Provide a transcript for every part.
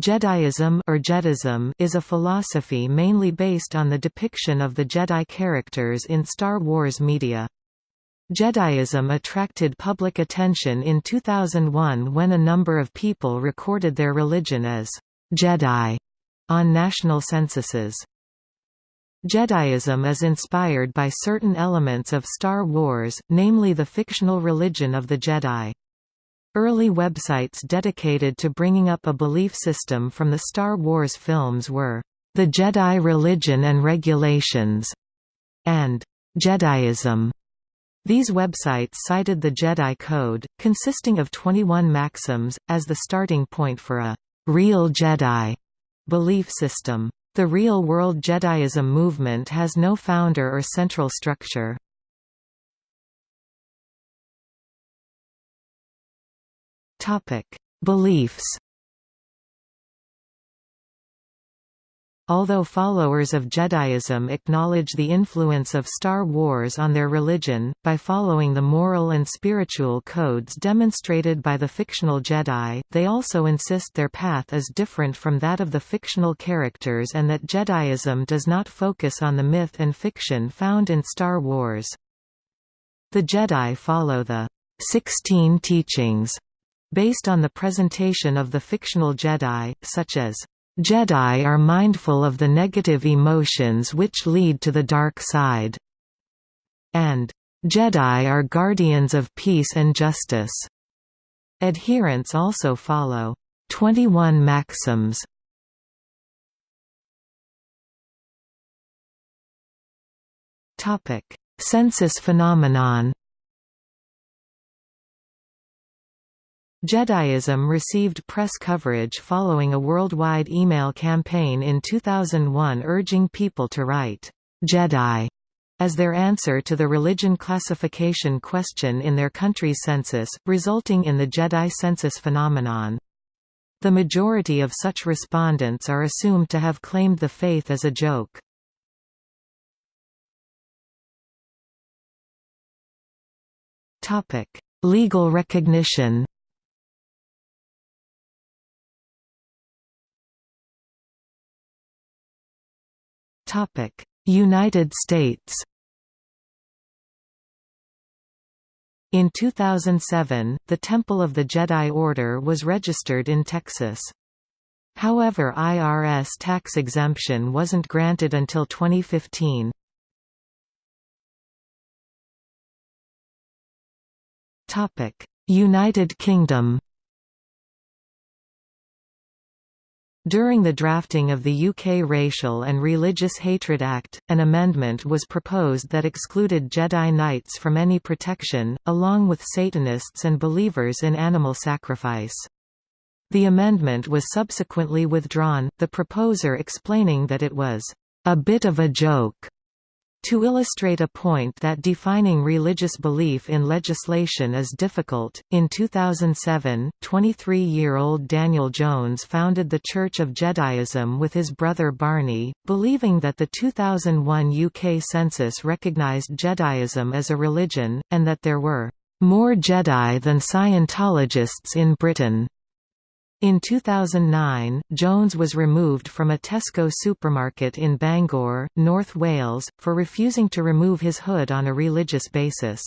Jediism or Jedism is a philosophy mainly based on the depiction of the Jedi characters in Star Wars media. Jediism attracted public attention in 2001 when a number of people recorded their religion as Jedi on national censuses. Jediism is inspired by certain elements of Star Wars, namely the fictional religion of the Jedi. Early websites dedicated to bringing up a belief system from the Star Wars films were, "...the Jedi Religion and Regulations", and "...Jediism". These websites cited the Jedi Code, consisting of 21 maxims, as the starting point for a «real Jedi» belief system. The real-world Jediism movement has no founder or central structure. Topic: Beliefs. Although followers of Jediism acknowledge the influence of Star Wars on their religion, by following the moral and spiritual codes demonstrated by the fictional Jedi, they also insist their path is different from that of the fictional characters and that Jediism does not focus on the myth and fiction found in Star Wars. The Jedi follow the Sixteen Teachings based on the presentation of the fictional Jedi, such as, "...Jedi are mindful of the negative emotions which lead to the dark side," and "...Jedi are guardians of peace and justice." Adherents also follow 21 maxims. Census phenomenon. Jediism received press coverage following a worldwide email campaign in 2001 urging people to write, "'Jedi' as their answer to the religion classification question in their country's census, resulting in the Jedi census phenomenon. The majority of such respondents are assumed to have claimed the faith as a joke. Legal recognition United States In 2007, the Temple of the Jedi Order was registered in Texas. However IRS tax exemption wasn't granted until 2015. United Kingdom During the drafting of the UK Racial and Religious Hatred Act, an amendment was proposed that excluded Jedi Knights from any protection, along with Satanists and believers in animal sacrifice. The amendment was subsequently withdrawn, the proposer explaining that it was a bit of a joke to illustrate a point that defining religious belief in legislation is difficult, in 2007, 23-year-old Daniel Jones founded the Church of Jediism with his brother Barney, believing that the 2001 UK census recognised Jediism as a religion, and that there were more Jedi than Scientologists in Britain. In 2009, Jones was removed from a Tesco supermarket in Bangor, North Wales, for refusing to remove his hood on a religious basis.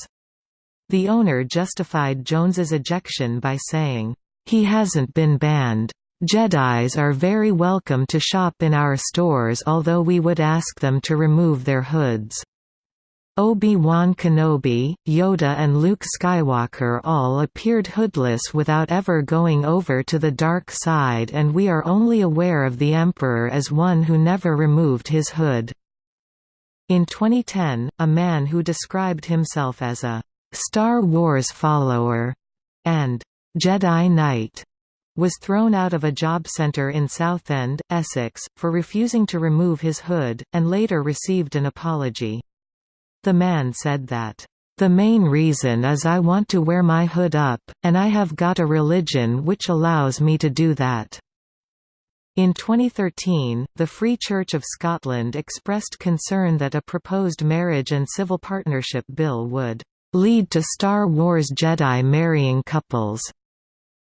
The owner justified Jones's ejection by saying, "...he hasn't been banned. Jedis are very welcome to shop in our stores although we would ask them to remove their hoods." Obi-Wan Kenobi, Yoda and Luke Skywalker all appeared hoodless without ever going over to the dark side and we are only aware of the Emperor as one who never removed his hood. In 2010, a man who described himself as a «Star Wars follower» and «Jedi Knight» was thrown out of a job centre in Southend, Essex, for refusing to remove his hood, and later received an apology. The man said that, "...the main reason is I want to wear my hood up, and I have got a religion which allows me to do that." In 2013, the Free Church of Scotland expressed concern that a proposed marriage and civil partnership bill would lead to Star Wars Jedi marrying couples.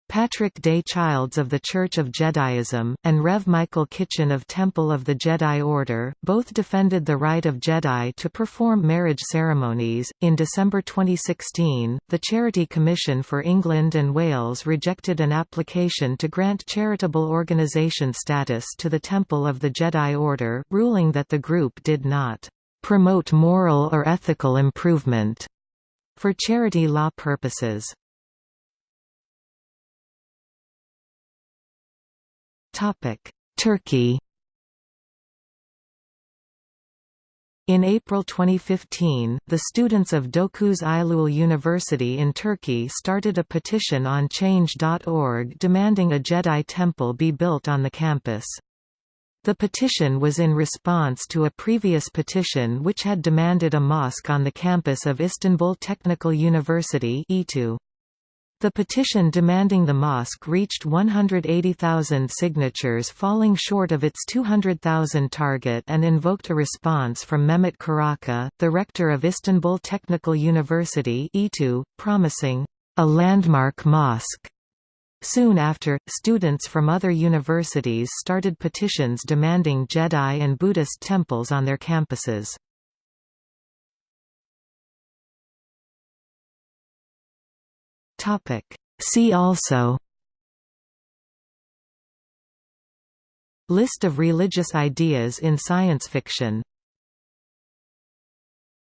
Patrick Day Childs of the Church of Jediism, and Rev. Michael Kitchen of Temple of the Jedi Order, both defended the right of Jedi to perform marriage ceremonies. In December 2016, the Charity Commission for England and Wales rejected an application to grant charitable organisation status to the Temple of the Jedi Order, ruling that the group did not promote moral or ethical improvement for charity law purposes. Turkey In April 2015, the students of Dokuz Eylül University in Turkey started a petition on Change.org demanding a Jedi temple be built on the campus. The petition was in response to a previous petition which had demanded a mosque on the campus of Istanbul Technical University (ITÜ). The petition demanding the mosque reached 180,000 signatures falling short of its 200,000 target and invoked a response from Mehmet Karaca, the rector of Istanbul Technical University promising, "...a landmark mosque." Soon after, students from other universities started petitions demanding Jedi and Buddhist temples on their campuses. See also List of religious ideas in science fiction